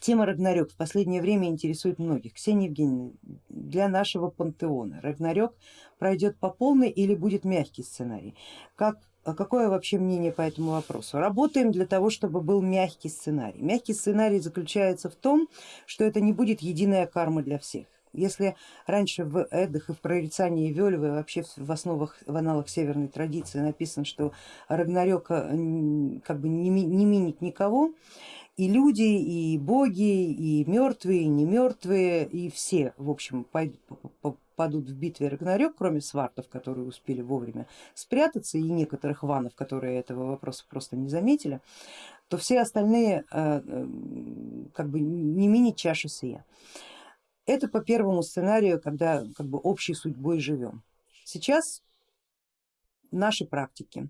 Тема Рагнарёк в последнее время интересует многих. Ксения Евгеньевна, для нашего пантеона Рагнарёк пройдет по полной или будет мягкий сценарий? Как, а какое вообще мнение по этому вопросу? Работаем для того, чтобы был мягкий сценарий. Мягкий сценарий заключается в том, что это не будет единая карма для всех. Если раньше в Эддах и в прорицании Вельвы вообще в основах, в аналах северной традиции написано, что Рагнарёк как бы не, не минит никого, и люди, и боги, и мертвые, и не мертвые, и все, в общем, падут в битве Рагнарёк, кроме свартов, которые успели вовремя спрятаться, и некоторых ванов, которые этого вопроса просто не заметили, то все остальные э, э, как бы не минит чаши сия. Это по первому сценарию, когда как бы общей судьбой живем. Сейчас наши практики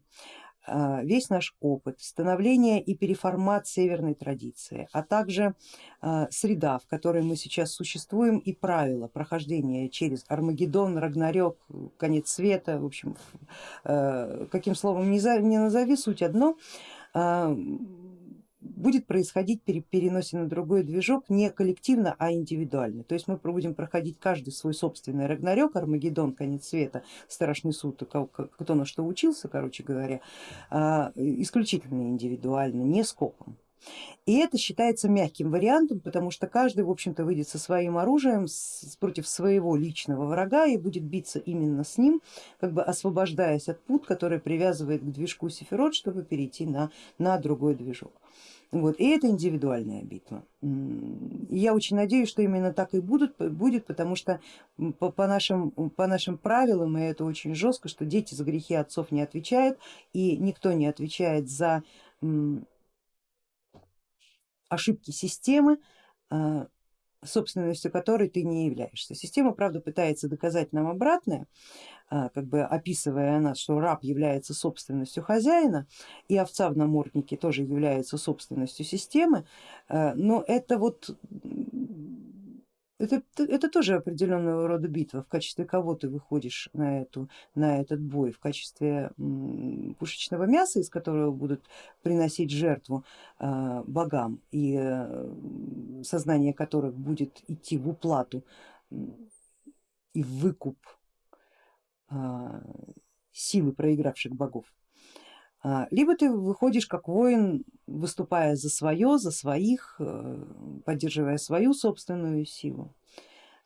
весь наш опыт, становление и переформат северной традиции, а также а, среда, в которой мы сейчас существуем и правила прохождения через Армагеддон, Рагнарёк, конец света, в общем, а, каким словом не назови, суть одно, будет происходить при переносе на другой движок не коллективно, а индивидуально. То есть мы будем проходить каждый свой собственный Рагнарёк, Армагеддон, конец света, страшный суд, кто на что учился, короче говоря, а, исключительно индивидуально, не скопом. И это считается мягким вариантом, потому что каждый в общем-то выйдет со своим оружием против своего личного врага и будет биться именно с ним, как бы освобождаясь от пут, который привязывает к движку Сефирот, чтобы перейти на, на другой движок. Вот. И это индивидуальная битва. И я очень надеюсь, что именно так и будут, будет, потому что по, по, нашим, по нашим правилам, и это очень жестко, что дети за грехи отцов не отвечают, и никто не отвечает за ошибки системы, а, собственностью которой ты не являешься. Система, правда, пытается доказать нам обратное, а, как бы описывая нас, что раб является собственностью хозяина и овца в наморднике тоже является собственностью системы, а, но это вот это, это тоже определенного рода битва, в качестве кого ты выходишь на, эту, на этот бой, в качестве пушечного мяса, из которого будут приносить жертву э, богам и э, сознание которых будет идти в уплату и в выкуп э, силы проигравших богов. А, либо ты выходишь как воин, выступая за свое, за своих, э, поддерживая свою собственную силу.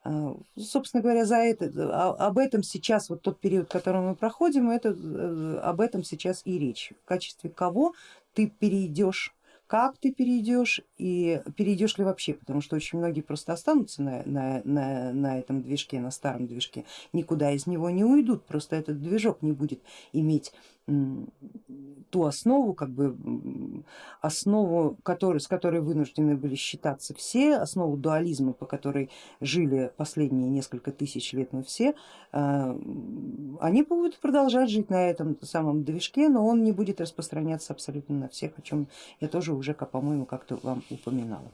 А, собственно говоря, за это, а, об этом сейчас, вот тот период, который мы проходим, это, э, об этом сейчас и речь. В качестве кого ты перейдешь как ты перейдешь и перейдешь ли вообще, потому что очень многие просто останутся на, на, на, на этом движке, на старом движке, никуда из него не уйдут, просто этот движок не будет иметь ту основу, как бы основу, который, с которой вынуждены были считаться все, основу дуализма, по которой жили последние несколько тысяч лет мы все, э, они будут продолжать жить на этом самом движке, но он не будет распространяться абсолютно на всех, о чем я тоже уже, по-моему, как-то вам упоминала.